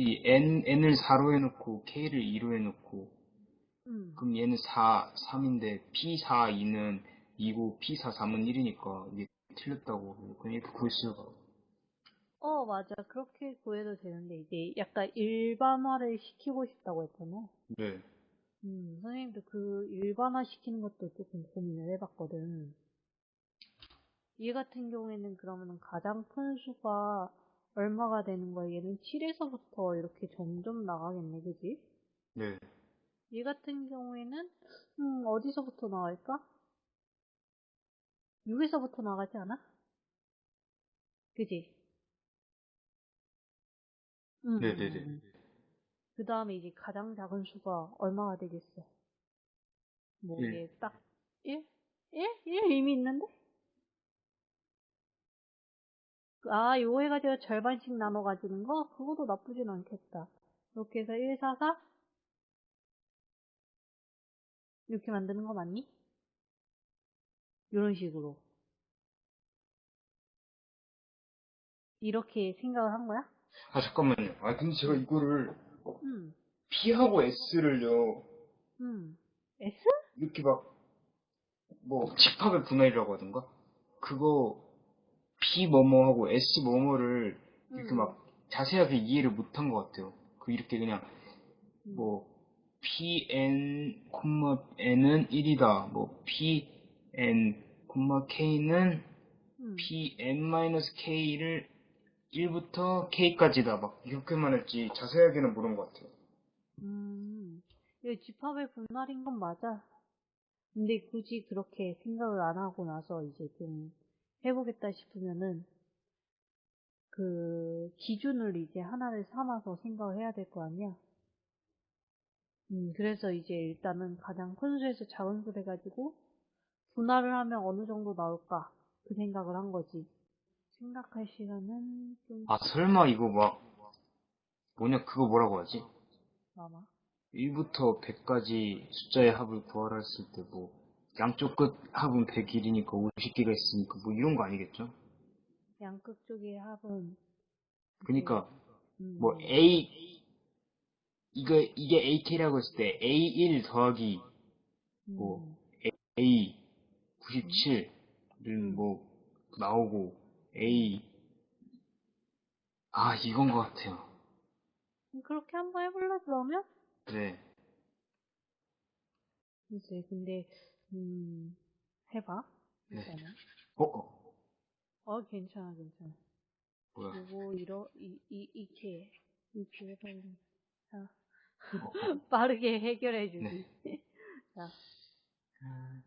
이 n, n을 4로 해놓고 k를 2로 해놓고 음. 그럼 얘는 4, 3인데 p4, 2는 2고 p4, 3은 1이니까 이게 틀렸다고 그냥 이렇게 구할 수가 어, 맞아. 그렇게 구해도 되는데, 이제 약간 일반화를 시키고 싶다고 했잖아. 네. 음, 선생님도 그 일반화 시키는 것도 조금 고민을 해봤거든. 얘 같은 경우에는 그러면은 가장 큰 수가 얼마가 되는 거야? 얘는 7에서부터 이렇게 점점 나가겠네, 그지? 네. 얘 같은 경우에는, 음, 어디서부터 나갈까? 6에서부터 나가지 않아? 그지? 음, 네네네. 그 다음에 이제 가장 작은 수가 얼마가 되겠어? 뭐, 일. 이게 딱, 1? 1? 1 이미 있는데? 아, 요거 해가지고 절반씩 나눠 가지는 거? 그것도 나쁘진 않겠다. 이렇게 해서 1, 4, 4? 이렇게 만드는 거 맞니? 이런 식으로. 이렇게 생각을 한 거야? 아, 잠깐만요. 아, 근데 제가 이거를 음, P하고 S를요, 음. S? 이렇게 막, 뭐, 집합의 분할이라고 하던가? 그거, P 뭐뭐하고 S 뭐뭐를 이렇게 음. 막 자세하게 이해를 못한 것 같아요. 그 이렇게 그냥, 음. 뭐, PN, N은 1이다. 뭐, PN, K는 음. PN-K를 1부터 K까지다. 막, 이렇게만 했지, 자세하게는 모른 것 같아요. 음, 이거 집합의 분할인 건 맞아. 근데 굳이 그렇게 생각을 안 하고 나서 이제 좀 해보겠다 싶으면은 그 기준을 이제 하나를 삼아서 생각을 해야 될 거 아니야. 음, 그래서 이제 일단은 가장 큰 수에서 작은 수 해가지고 분할을 하면 어느 정도 나올까 그 생각을 한 거지. 생각할 시간은 좀 아, 설마 이거 막, 뭐냐, 그거 뭐라고 하지? 남아. 1부터 100까지 숫자의 합을 구하라 했을 때 뭐, 양쪽 끝 합은 101이니까 50개가 있으니까 뭐 이런 거 아니겠죠? 양극 쪽의 합은 그니까, 음, 뭐, A, 이거, 이게 AK라고 했을 때 A1 더하기 뭐, 음, A 97은 뭐, 나오고, A, 아, 이건 것 같아요. 그렇게 한번 해볼래 그러면? 네. 이제 근데 음 해봐 네. 일단은 어, 어, 어 괜찮아 괜찮아 뭐야. 요거 이러 이, 이 이렇게 이렇게 해봐야지 자 어, 어. 빠르게 해결해 주기 네. 자 아,